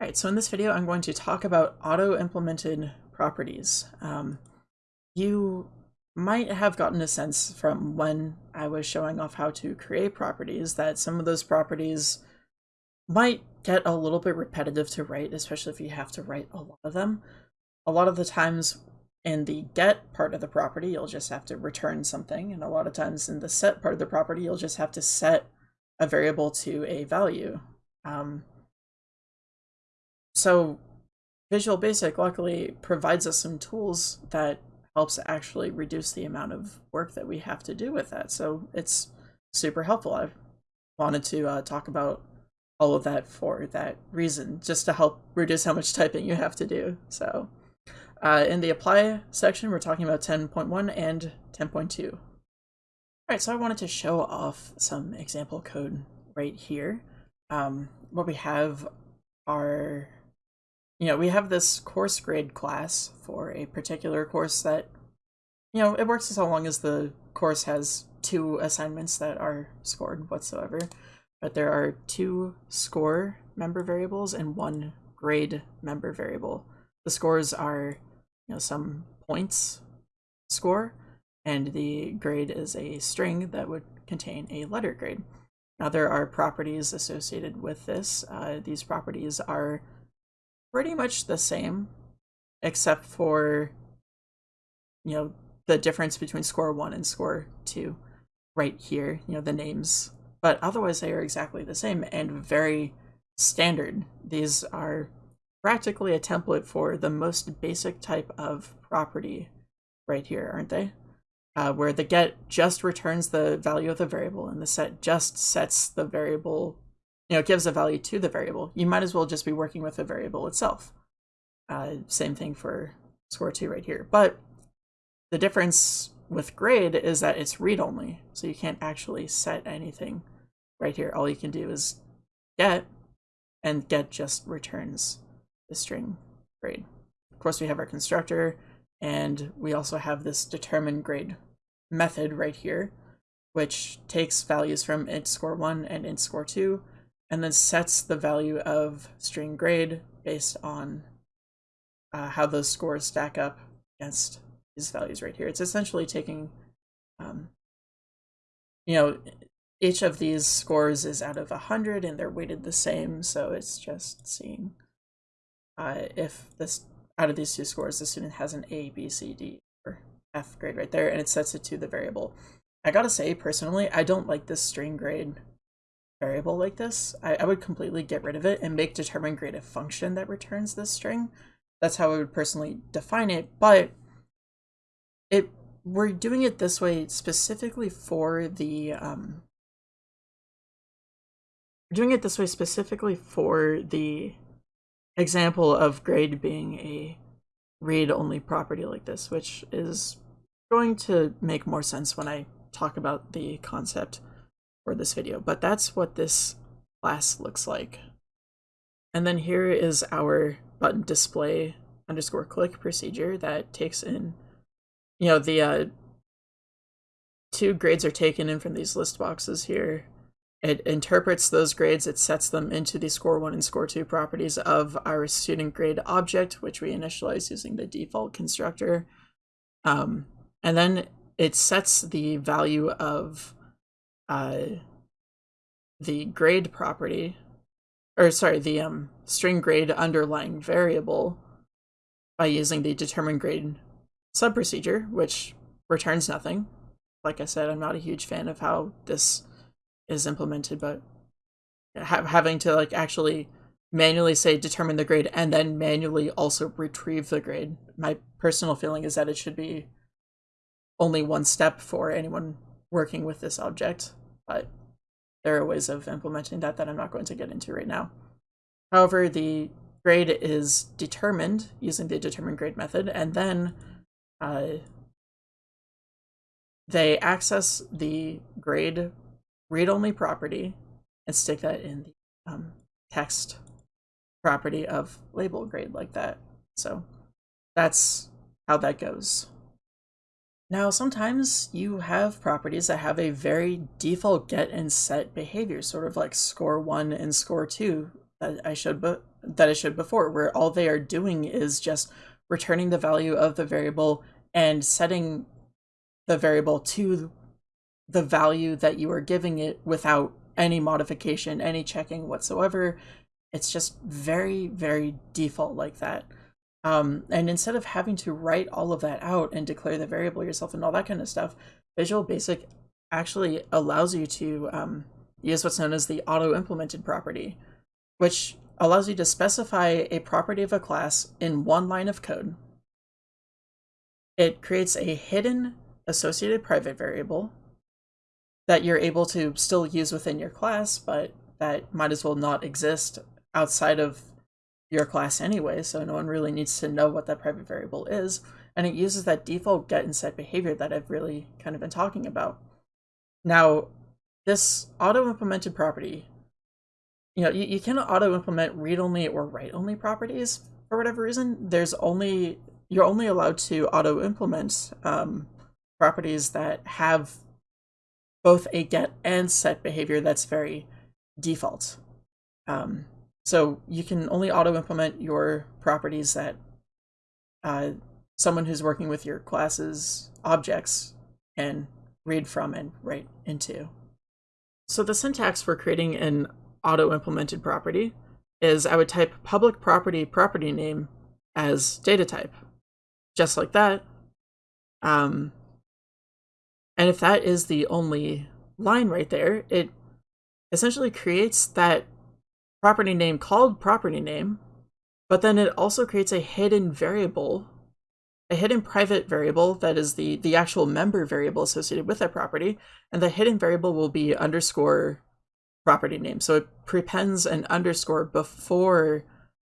All right, so in this video, I'm going to talk about auto-implemented properties. Um, you might have gotten a sense from when I was showing off how to create properties that some of those properties might get a little bit repetitive to write, especially if you have to write a lot of them. A lot of the times in the get part of the property, you'll just have to return something, and a lot of times in the set part of the property, you'll just have to set a variable to a value. Um, so Visual Basic luckily provides us some tools that helps actually reduce the amount of work that we have to do with that. So it's super helpful. I wanted to uh, talk about all of that for that reason, just to help reduce how much typing you have to do. So uh, in the apply section, we're talking about 10.1 and 10.2. All right, so I wanted to show off some example code right here. Um, what we have are you know, we have this course grade class for a particular course that, you know, it works as long as the course has two assignments that are scored whatsoever. But there are two score member variables and one grade member variable. The scores are, you know, some points score, and the grade is a string that would contain a letter grade. Now there are properties associated with this. Uh, these properties are pretty much the same, except for, you know, the difference between score one and score two right here, you know, the names. But otherwise, they are exactly the same and very standard. These are practically a template for the most basic type of property right here, aren't they? Uh, where the get just returns the value of the variable and the set just sets the variable you know, gives a value to the variable. You might as well just be working with the variable itself. Uh, same thing for score two right here. But the difference with grade is that it's read-only, so you can't actually set anything right here. All you can do is get, and get just returns the string grade. Of course, we have our constructor, and we also have this determine grade method right here, which takes values from int score 1 and int score 2 and then sets the value of string grade based on uh, how those scores stack up against these values right here. It's essentially taking, um, you know, each of these scores is out of 100 and they're weighted the same, so it's just seeing uh, if this out of these two scores the student has an A, B, C, D, or F grade right there, and it sets it to the variable. I gotta say, personally, I don't like this string grade variable like this, I, I would completely get rid of it and make determine grade a function that returns this string. That's how I would personally define it, but it we're doing it this way specifically for the um, we're doing it this way specifically for the example of grade being a read-only property like this, which is going to make more sense when I talk about the concept for this video, but that's what this class looks like. And then here is our button display underscore click procedure that takes in, you know, the uh, two grades are taken in from these list boxes here. It interprets those grades, it sets them into the score one and score two properties of our student grade object, which we initialize using the default constructor. Um, and then it sets the value of uh, the grade property, or sorry, the um, string grade underlying variable by using the determine grade subprocedure, which returns nothing. Like I said, I'm not a huge fan of how this is implemented, but ha having to like actually manually say determine the grade and then manually also retrieve the grade. My personal feeling is that it should be only one step for anyone working with this object but there are ways of implementing that that I'm not going to get into right now. However, the grade is determined using the determine grade method, and then uh, they access the grade read-only property and stick that in the um, text property of label grade like that. So that's how that goes. Now, sometimes you have properties that have a very default get and set behavior, sort of like score one and score two that I showed that I showed before, where all they are doing is just returning the value of the variable and setting the variable to the value that you are giving it without any modification, any checking whatsoever. It's just very, very default like that. Um, and instead of having to write all of that out and declare the variable yourself and all that kind of stuff, Visual Basic actually allows you to um, use what's known as the auto-implemented property, which allows you to specify a property of a class in one line of code. It creates a hidden associated private variable that you're able to still use within your class, but that might as well not exist outside of your class anyway, so no one really needs to know what that private variable is. And it uses that default get and set behavior that I've really kind of been talking about. Now, this auto-implemented property, you know, you, you cannot auto-implement read-only or write-only properties for whatever reason. There's only, you're only allowed to auto-implement um, properties that have both a get and set behavior that's very default. Um, so you can only auto-implement your properties that uh, someone who's working with your class's objects can read from and write into. So the syntax for creating an auto-implemented property is I would type public property property name as data type, just like that. Um, and if that is the only line right there, it essentially creates that property name called property name, but then it also creates a hidden variable, a hidden private variable that is the, the actual member variable associated with that property, and the hidden variable will be underscore property name. So it prepends an underscore before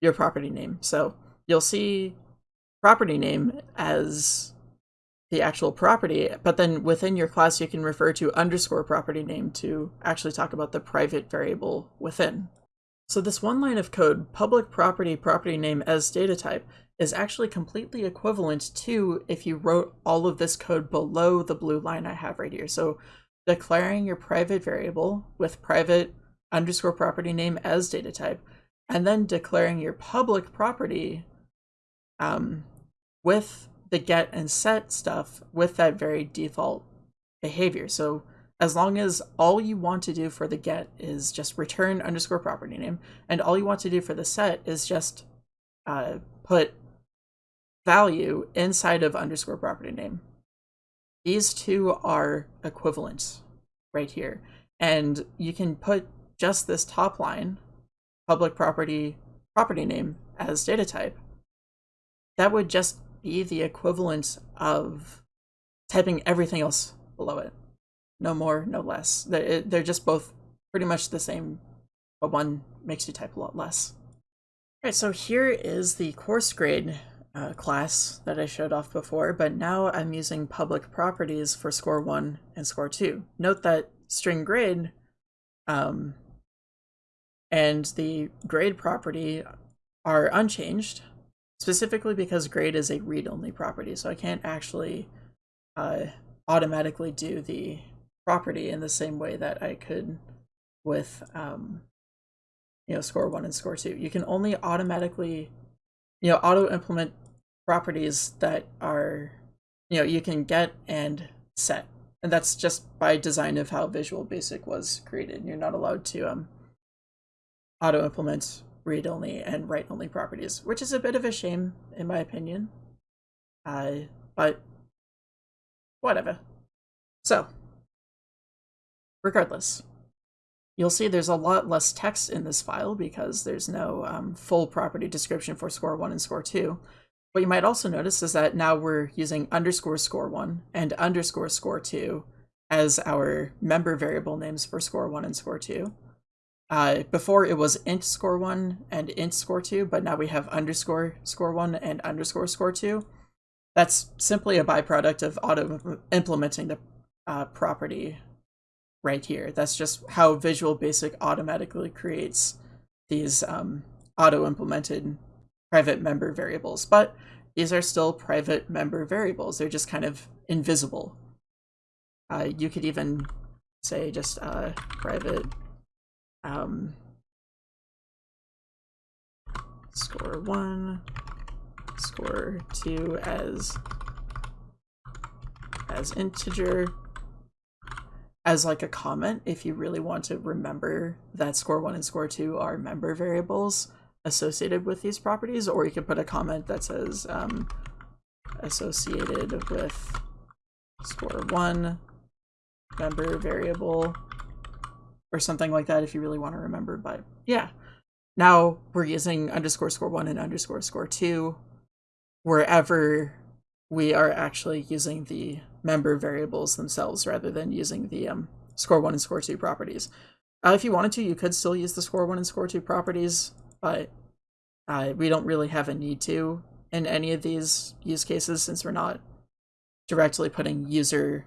your property name. So you'll see property name as the actual property, but then within your class you can refer to underscore property name to actually talk about the private variable within. So this one line of code, public property property name as data type, is actually completely equivalent to if you wrote all of this code below the blue line I have right here. So declaring your private variable with private underscore property name as data type, and then declaring your public property um, with the get and set stuff with that very default behavior. So as long as all you want to do for the get is just return underscore property name, and all you want to do for the set is just uh, put value inside of underscore property name. These two are equivalent right here. And you can put just this top line, public property property name as data type. That would just be the equivalent of typing everything else below it no more, no less. They're, just both pretty much the same, but one makes you type a lot less. All right, so here is the course grade uh, class that I showed off before, but now I'm using public properties for score 1 and score 2. Note that string grade um, and the grade property are unchanged, specifically because grade is a read-only property, so I can't actually uh, automatically do the property in the same way that I could with um, you know score one and score two. You can only automatically you know auto implement properties that are you know you can get and set. And that's just by design of how visual basic was created. You're not allowed to um auto implement read only and write only properties which is a bit of a shame in my opinion. Uh but whatever. So Regardless, you'll see there's a lot less text in this file because there's no um, full property description for score 1 and score 2. What you might also notice is that now we're using underscore score 1 and underscore score 2 as our member variable names for score 1 and score 2. Uh, before it was int score 1 and int score 2, but now we have underscore score 1 and underscore score 2. That's simply a byproduct of auto implementing the uh, property right here. That's just how Visual Basic automatically creates these um, auto-implemented private member variables. But these are still private member variables. They're just kind of invisible. Uh, you could even say just uh, private um, score one, score two as as integer as like a comment if you really want to remember that score one and score two are member variables associated with these properties, or you can put a comment that says um, associated with score one member variable or something like that if you really want to remember. But yeah, now we're using underscore score one and underscore score two wherever we are actually using the member variables themselves rather than using the um, score one and score two properties. Uh, if you wanted to, you could still use the score one and score two properties, but uh, we don't really have a need to in any of these use cases since we're not directly putting user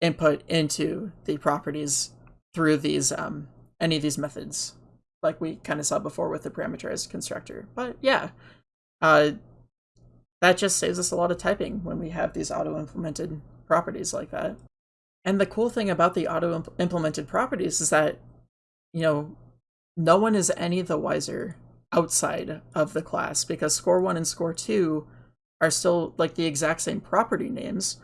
input into the properties through these um, any of these methods, like we kind of saw before with the parameterized constructor. But yeah, uh, that just saves us a lot of typing when we have these auto-implemented properties like that. And the cool thing about the auto-implemented properties is that, you know, no one is any the wiser outside of the class because score 1 and score 2 are still like the exact same property names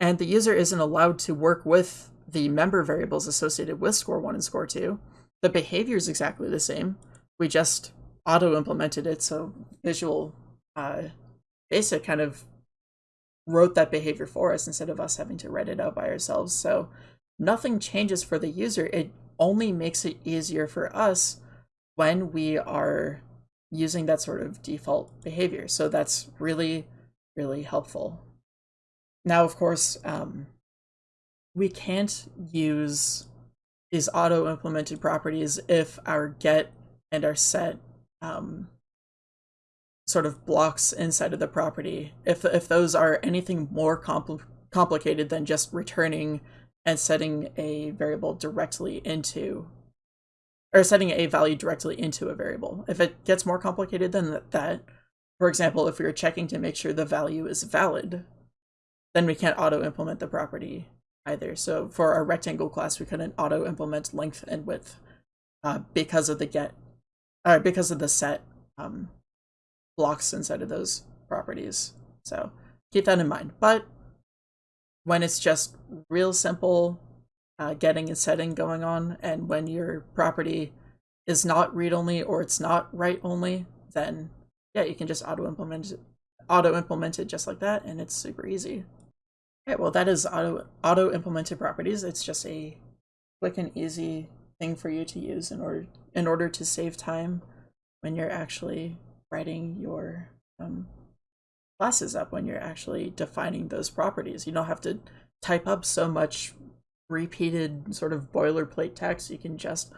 and the user isn't allowed to work with the member variables associated with score 1 and score 2. The behavior is exactly the same. We just auto-implemented it so Visual uh, Basic kind of wrote that behavior for us instead of us having to write it out by ourselves. So nothing changes for the user. It only makes it easier for us when we are using that sort of default behavior. So that's really, really helpful. Now, of course, um, we can't use these auto-implemented properties if our get and our set um, sort of blocks inside of the property, if, if those are anything more compl complicated than just returning and setting a variable directly into or setting a value directly into a variable. If it gets more complicated than that, for example, if we are checking to make sure the value is valid, then we can't auto-implement the property either. So for our rectangle class, we couldn't auto-implement length and width uh, because of the get, uh, because of the set um, blocks inside of those properties. So keep that in mind. But when it's just real simple uh, getting and setting going on, and when your property is not read-only or it's not write-only, then yeah, you can just auto-implement it, auto-implement it just like that, and it's super easy. Okay, well that is auto auto-implemented properties. It's just a quick and easy thing for you to use in order in order to save time when you're actually writing your um, classes up when you're actually defining those properties. You don't have to type up so much repeated sort of boilerplate text. You can just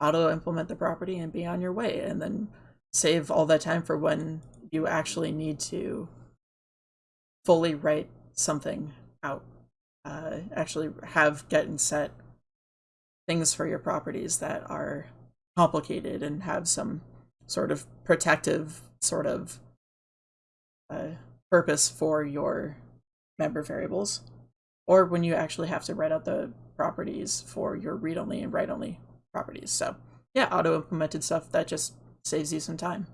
auto implement the property and be on your way and then save all that time for when you actually need to fully write something out. Uh, actually have get and set things for your properties that are complicated and have some sort of protective sort of uh, purpose for your member variables, or when you actually have to write out the properties for your read-only and write-only properties. So yeah, auto-implemented stuff, that just saves you some time.